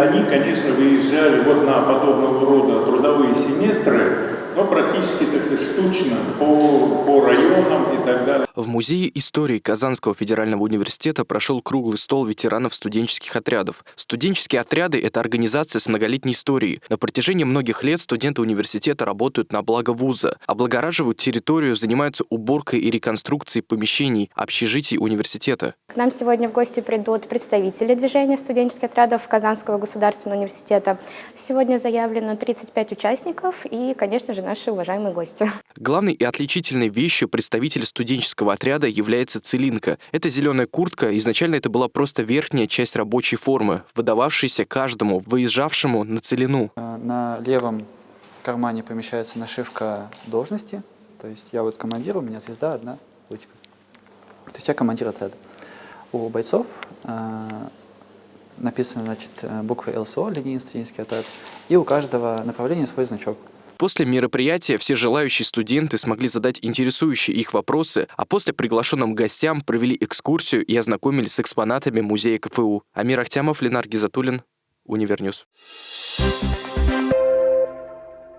Они, конечно, выезжали вот на подобного рода трудовые семестры, но практически, так сказать, штучно по, по районам и так далее. В Музее истории Казанского федерального университета прошел круглый стол ветеранов студенческих отрядов. Студенческие отряды – это организация с многолетней историей. На протяжении многих лет студенты университета работают на благо вуза, облагораживают территорию, занимаются уборкой и реконструкцией помещений, общежитий университета. К нам сегодня в гости придут представители движения студенческих отрядов Казанского государственного университета. Сегодня заявлено 35 участников и, конечно же, наши уважаемые гости. Главной и отличительной вещью представителя студенческого отряда является целинка. Это зеленая куртка, изначально это была просто верхняя часть рабочей формы, выдававшаяся каждому, выезжавшему на целину. Э, на левом кармане помещается нашивка должности, то есть я вот командир, у меня звезда одна, ручка. То есть я командир отряда. У бойцов э, написано значит, э, буквы ЛСО, линейный студенческий отряд, и у каждого направления свой значок. После мероприятия все желающие студенты смогли задать интересующие их вопросы, а после приглашенным гостям провели экскурсию и ознакомились с экспонатами музея КФУ. Амир Ахтямов, Ленар Гизатуллин, UniverNews. Thank.